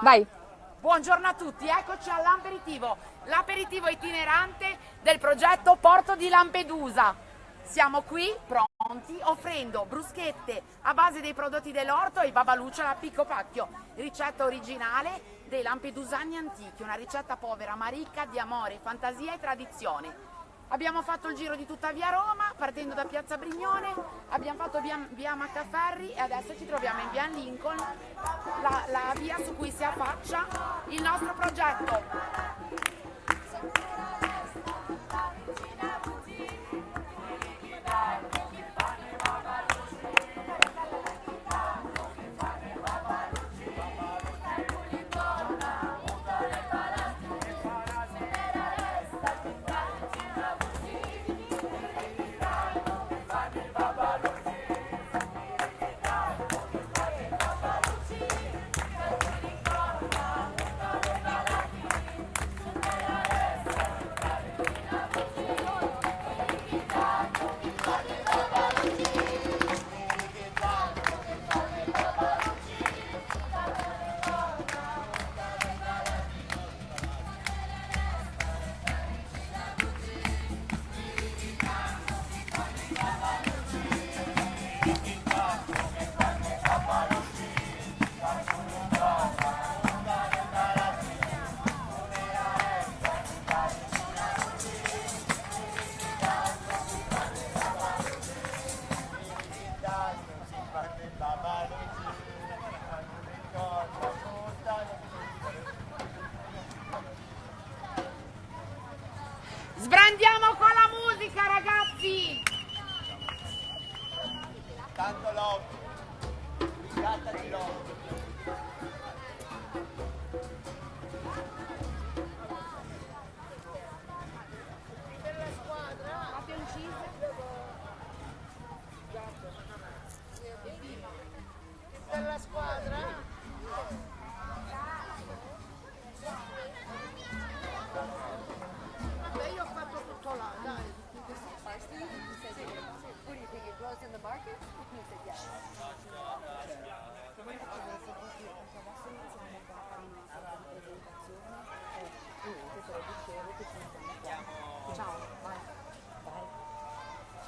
Vai. Buongiorno a tutti, eccoci all'aperitivo, l'aperitivo itinerante del progetto Porto di Lampedusa. Siamo qui pronti offrendo bruschette a base dei prodotti dell'orto e babaluccia a picco pacchio, ricetta originale dei lampedusani antichi, una ricetta povera ma ricca di amore, fantasia e tradizione. Abbiamo fatto il giro di tutta via Roma, partendo da Piazza Brignone, abbiamo fatto via, via Maccaferri e adesso ci troviamo in via Lincoln, la, la via su cui si affaccia il nostro progetto.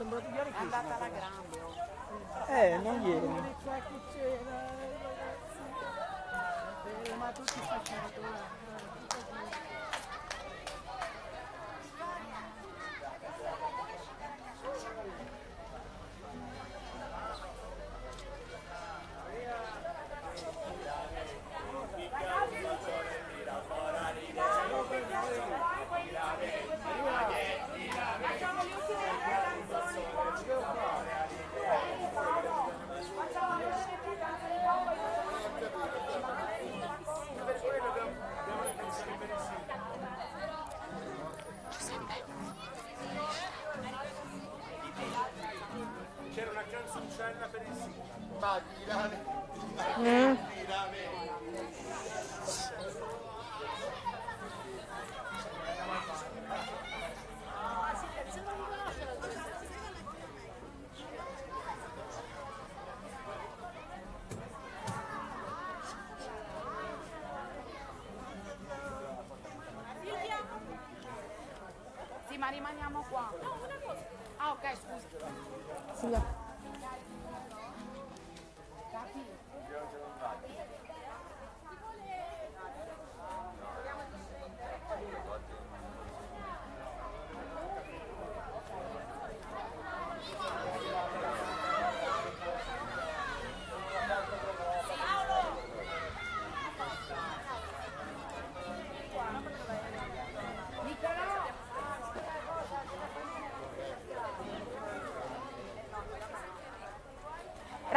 Sembra di dire È andata alla grande. oh. Eh, non. Eh, ma tutti facciamo una canzoncella per il sito. Ma tirame, Mm. Sì, ma rimaniamo qua. Ah, ok, scusa. Silvia.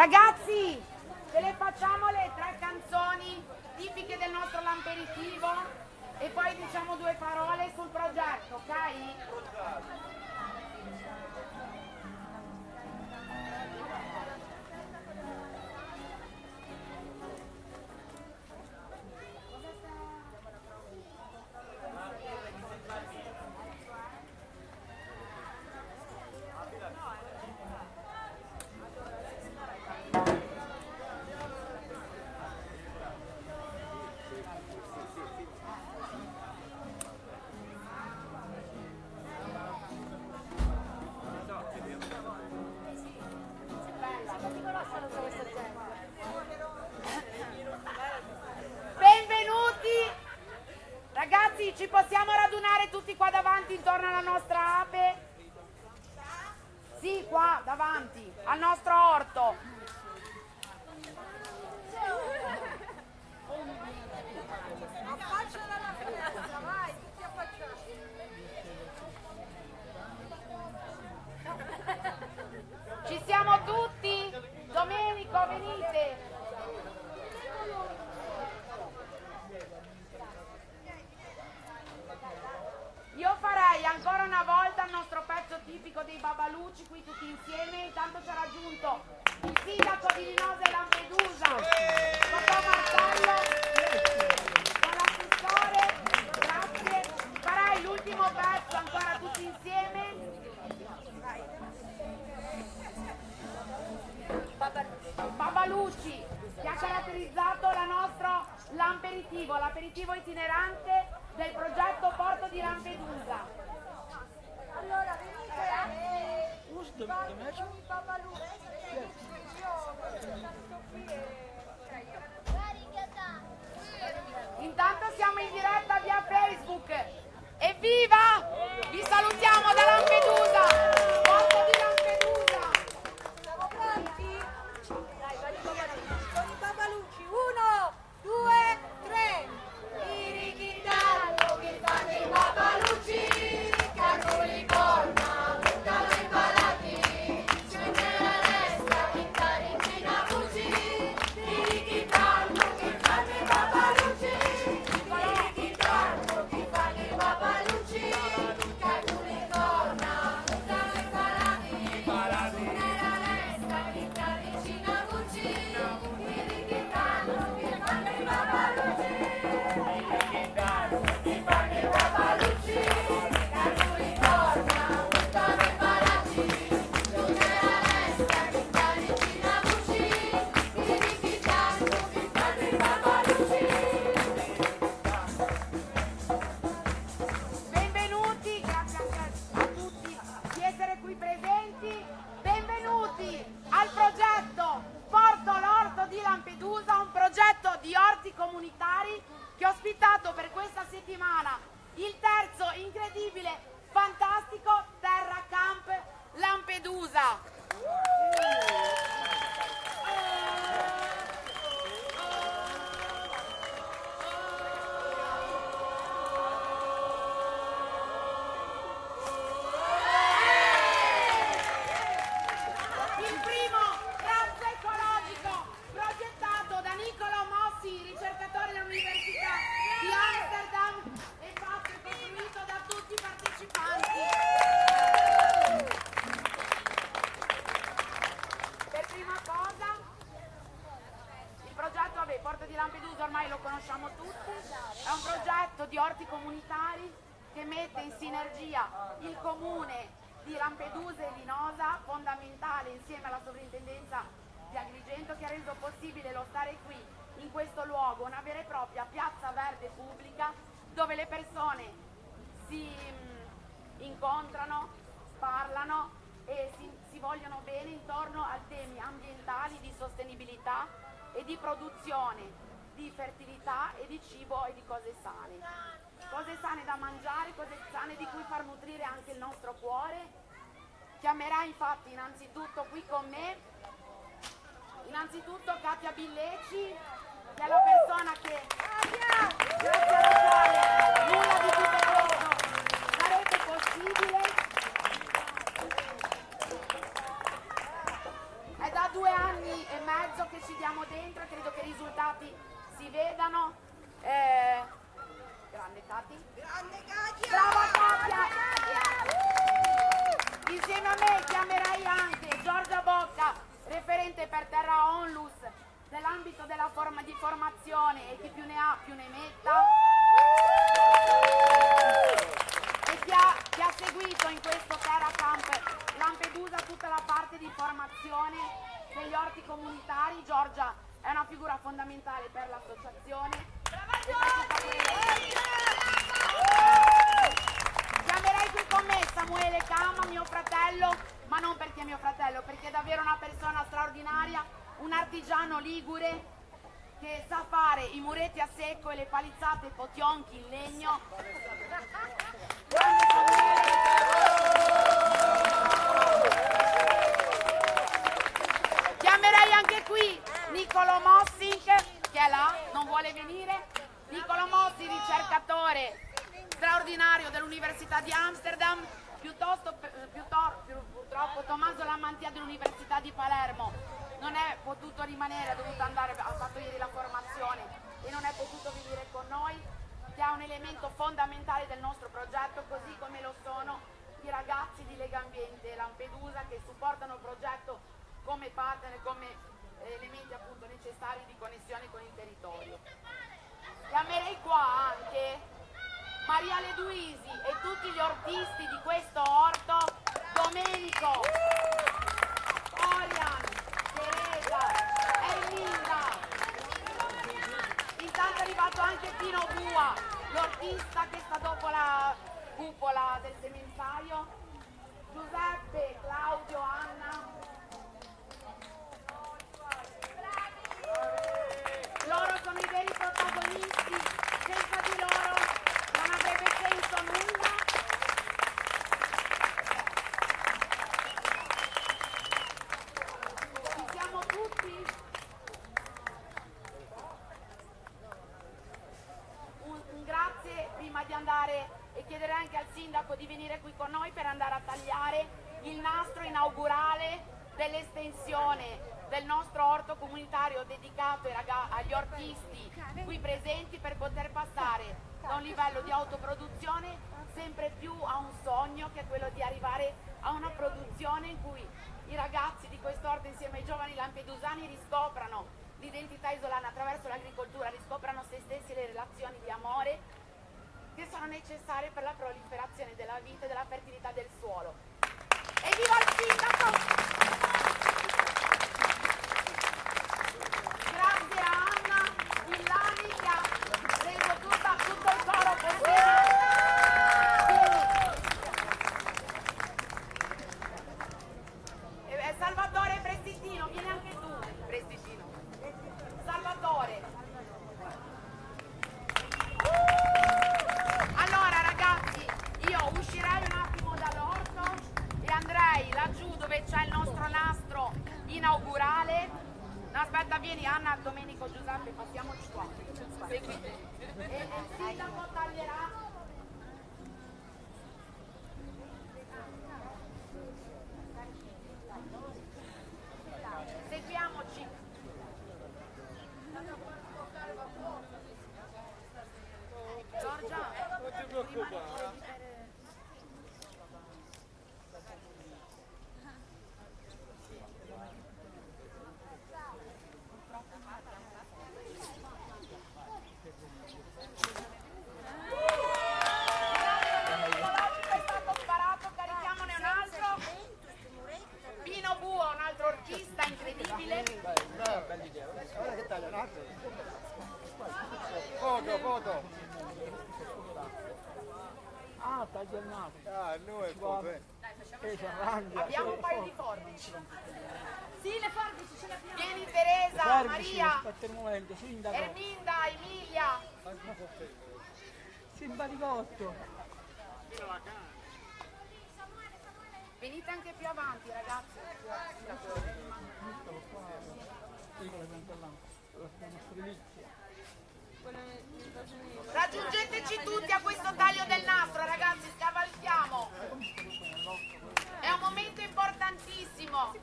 Ragazzi, ce le facciamo le tre canzoni tipiche del nostro lamperitivo e poi diciamo due parole sul progetto, ok? intorno alla nostra ape? Sì, qua, davanti, al nostro insieme intanto ci ha raggiunto il sindaco di Linosa e Lampedusa, Papà Marcello, con l'assessore, grazie, farai l'ultimo pezzo ancora tutti insieme. Babalucci che ha caratterizzato la nostra l'aperitivo, l'aperitivo itinerante del progetto Porto di Lampedusa. the, the match? Eh, cioè, Intanto siamo in diretta via Facebook. Evviva! Vi salutiamo da Lampedusa! dialogano, parlano e si, si vogliono bene intorno a temi ambientali di sostenibilità e di produzione, di fertilità e di cibo e di cose sane. Cose sane da mangiare, cose sane di cui far nutrire anche il nostro cuore. Chiamerà infatti innanzitutto qui con me, innanzitutto Katia Billeci, che è la persona che in legno. Chiamerei anche qui Nicolo Mossink, che è là, non vuole venire. Nicolo Mossi, ricercatore straordinario dell'Università di Amsterdam, piuttosto, piuttosto- più- purtroppo Tommaso Lamantia dell'Università di Palermo non è potuto rimanere, ha dovuto andare, ha fatto ieri la formazione e non è potuto venire con noi, che è un elemento fondamentale del nostro progetto, così come lo sono i ragazzi di Lega Ambiente Lampedusa che supportano il progetto come partner, come eh, elementi appunto necessari di connessione con il territorio. Chiamerei qua anche Maria Leduisi e tutti gli ortisti di questo orto, Domenico, Orian, Teresa, Erminda. Intanto è arrivato anche Pino Bua, l'ortista che sta dopo la cupola del semenzaio. Giuseppe, Claudio, Anna. Loro sono i veri protagonisti, senza di loro non avrebbe senso nulla. Ci siamo tutti? Un, un grazie prima di andare e chiedere anche al sindaco di venire qui con noi per andare a tagliare il nastro inaugurale dell'estensione del nostro orto comunitario dedicato ai raga- agli ortisti qui presenti per poter passare da un livello di autoproduzione sempre più a un sogno che è quello di arrivare a una produzione in cui i ragazzi di quest'orto insieme ai giovani lampedusani riscoprano l'identità isolana attraverso l'agricoltura, riscoprano se stessi e le relazioni di amore che sono necessarie per la proliferazione della vita e della fertilità del suolo. Evviva il sindaco! Grazie a Anna Villani che ha reso tutta- tutto il coro possibile. E- e Salvatore Prestitino, vieni anche tu, Prestitino. Salvatore. Allora ragazzi, io uscirei un attimo dall'orto e andrei laggiù dove c'è il nostro nastro inaugurale. No, aspetta, vieni Anna, Domenico, Giuseppe, passiamoci qua. Seguite. E e il sindaco taglierà. Seguiamoci. Giorgia, Non ti preoccupare. è stato sparato, carichiamone un altro. Pino Buo, un altro ortista incredibile. Foto, foto. Ah, taglia il naso. Ah, noi è foto, eh. E si arrangia. Abbiamo un paio di forbici. Sì, le forbici ce le abbiamo. Vieni Teresa, Guardi, Maria, aspetta un momento, sindaco. Erminda, Emilia. Simpaticotto. Venite anche più avanti ragazzi. Raggiungeteci tutti a questo taglio del nastro ragazzi, scavalchiamo. È un momento importantissimo.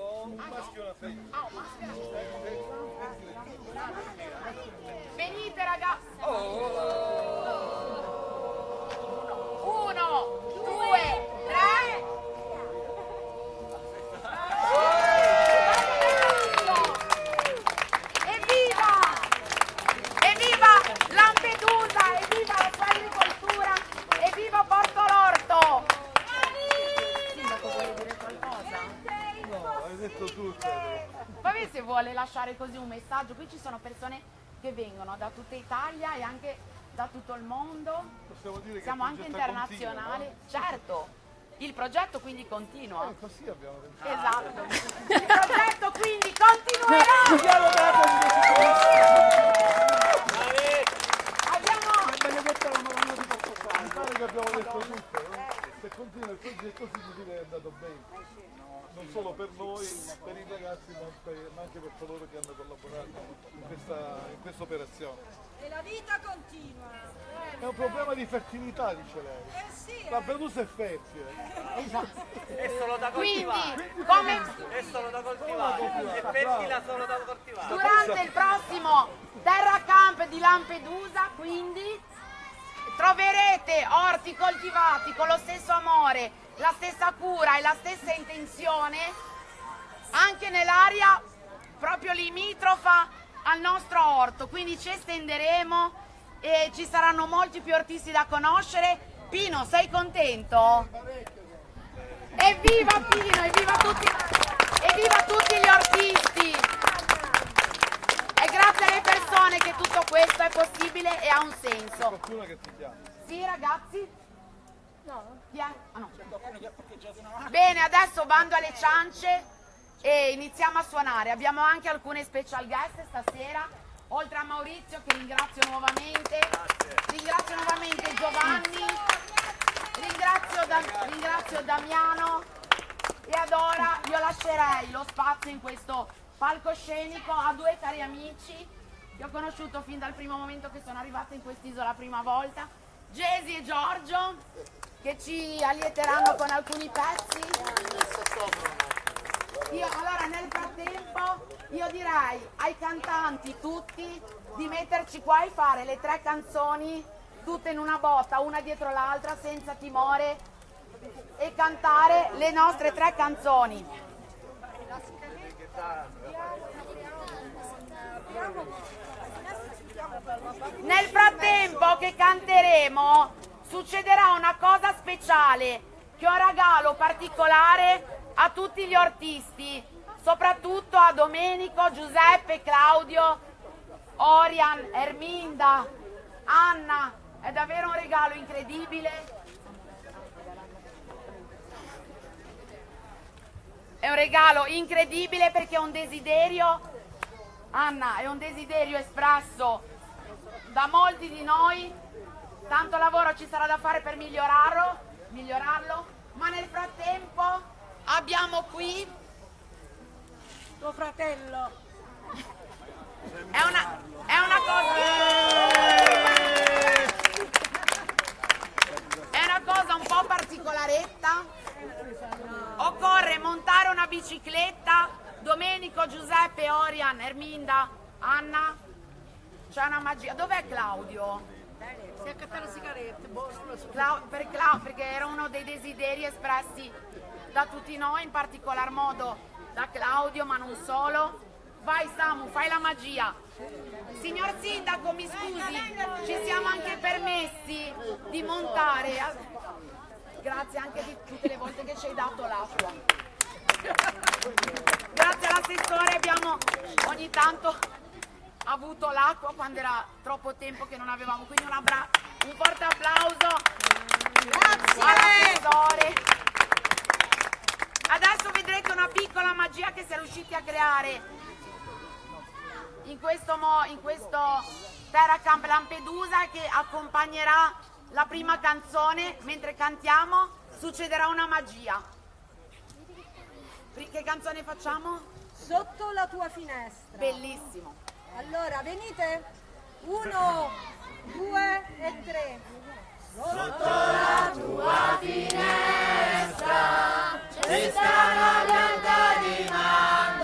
Un maschio e una femmina. Ah, un maschio. Venite Yeah. Vuole lasciare così un messaggio, qui ci sono persone che vengono da tutta Italia e anche da tutto il mondo, Possiamo dire che siamo anche internazionali, continua, certo, Il progetto quindi continua. Eh, così abbiamo pensato. Esatto. Il progetto quindi continuerà. Piano dato Abbiamo Benedetta la Madonna di Portofano. Mi pare che abbiamo detto tutto, no? Se continua il progetto significa che è andato bene. Non solo per noi, per i ragazzi, ma, per- ma anche per coloro che hanno collaborato in questa, in questa operazione. E la vita continua. È un problema di fertilità, dice lei. Eh sì, La Venusa è fertile. È solo da quindi coltivare. come È solo da coltivare. È fertile solo da coltivare. durante il prossimo Terra Camp di Lampedusa, quindi troverete orti coltivati con lo stesso amore, la stessa cura e la stessa intenzione anche nell'area proprio limitrofa al nostro orto, quindi ci estenderemo e ci saranno molti più ortisti da conoscere. Pino, sei contento? Evviva Pino, evviva tutti, evviva tutti gli ortisti! È grazie alle persone che tutto questo è possibile e ha un senso. Qualcuno che ti chiama. Sì, ragazzi? No. Chi è? Ah, no. Bene, adesso bando alle ciance e iniziamo a suonare. Abbiamo anche alcune special guest stasera, oltre a Maurizio che ringrazio nuovamente. Ringrazio nuovamente Giovanni, ringrazio, Da- ringrazio Damiano e ad ora io lascerei lo spazio in questo palcoscenico a due cari amici che ho conosciuto fin dal primo momento che sono arrivata in quest'isola la prima volta, Gesi e Giorgio, che ci allieteranno con alcuni pezzi. Io, allora nel frattempo io direi ai cantanti tutti di metterci qua e fare le tre canzoni tutte in una botta, una dietro l'altra, senza timore e cantare le nostre tre canzoni. Nel frattempo che canteremo succederà una cosa speciale che è un regalo particolare a tutti gli ortisti, soprattutto a Domenico, Giuseppe, Claudio, Orian, Erminda, Anna. È davvero un regalo incredibile. È un regalo incredibile perché è un desiderio, Anna, è un desiderio espresso da molti di noi. Tanto lavoro ci sarà da fare per migliorarlo, migliorarlo, ma nel frattempo abbiamo qui tuo fratello. è una, è una cosa. È una cosa un po' particolaretta. Occorre montare una bicicletta. Domenico, Giuseppe, Orian, Erminda, Anna. C'è una magia. Dov'è Claudio? Si accatta le sigarette, boh, non lo so. Clau- per Clau- perché era uno dei desideri espressi da tutti noi, in particolar modo da Claudio, ma non solo. Vai Samu, fai la magia. Signor Sindaco, mi scusi, ci siamo anche permessi di montare. Grazie anche di tutte le volte che ci hai dato l'acqua. Grazie all'assessore abbiamo ogni tanto avuto l'acqua quando era troppo tempo che non avevamo, quindi un, un forte applauso. Grazie all'assessore. Adesso vedrete una piccola magia che si è riusciti a creare in questo, mo- in questo Terra Camp Lampedusa che accompagnerà la prima canzone. Mentre cantiamo succederà una magia. Che canzone facciamo? Sotto la tua finestra. Bellissimo. Allora, venite. Uno, due e tre. Sotto la tua finestra c'è stata la pianta di mano.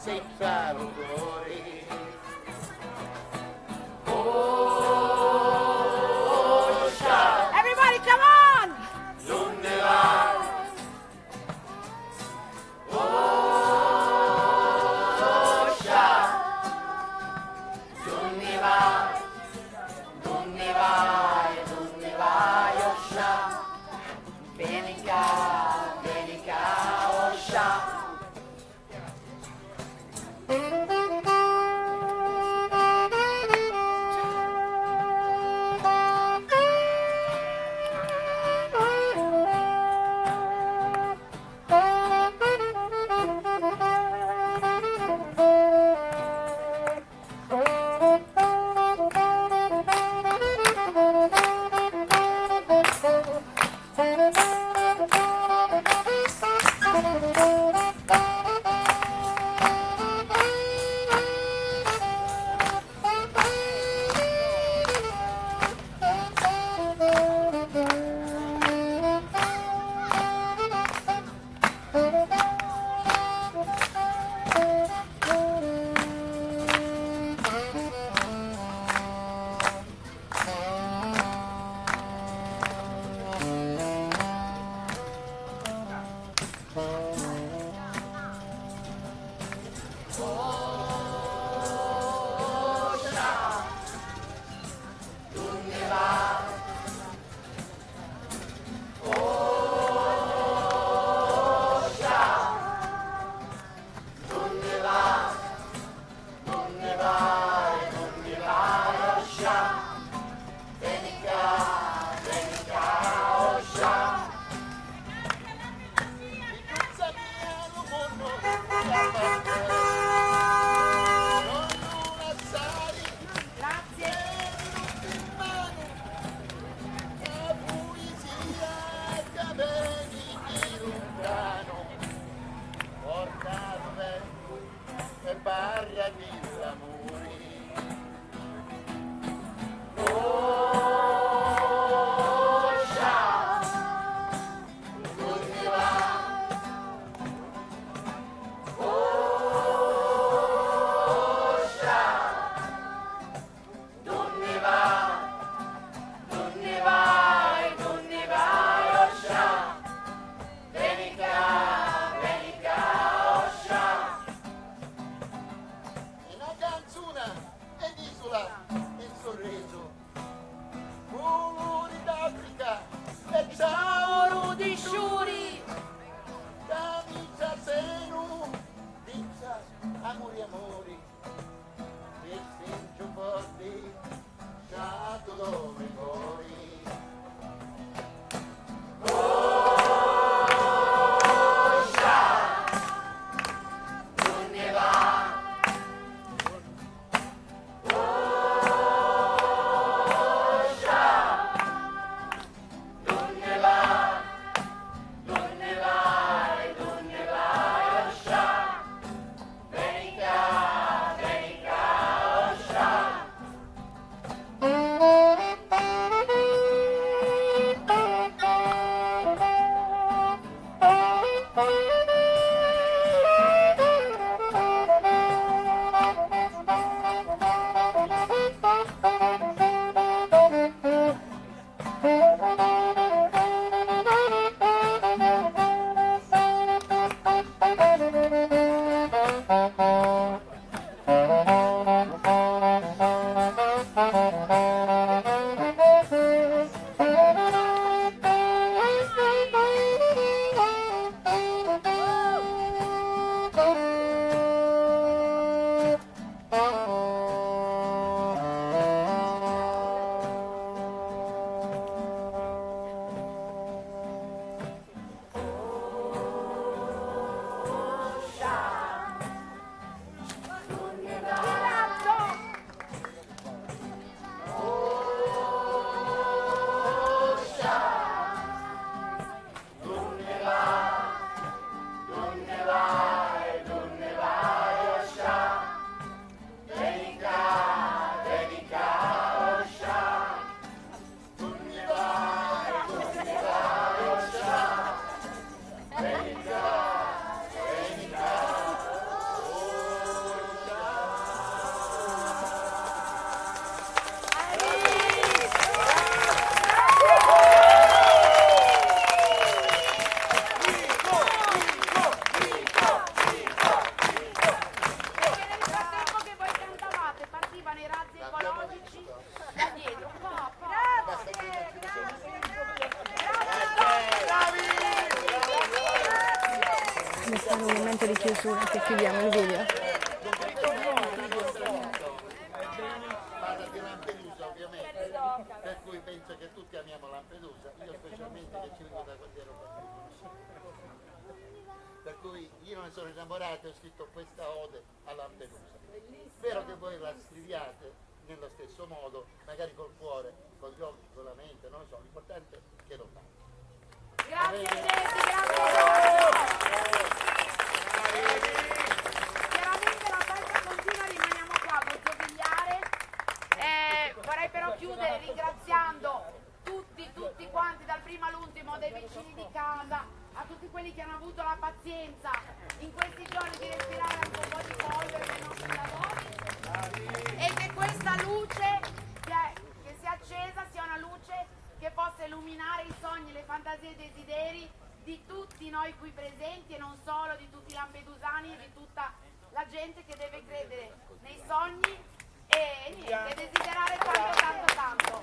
Firenze in modo, magari col cuore, con gli occhi, con la mente, non lo so, l'importante è che lo fate. Grazie Jessy, grazie. Chiaramente la festa continua, rimaniamo qua a Gozzovigliare. Eh, vorrei però chiudere ringraziando tutti, tutti quanti, dal primo all'ultimo, dai vicini di casa, a tutti quelli che hanno avuto la pazienza illuminare i sogni, le fantasie e i desideri di tutti noi qui presenti e non solo, di tutti i lampedusani e di tutta la gente che deve credere nei sogni e niente, desiderare tanto tanto tanto.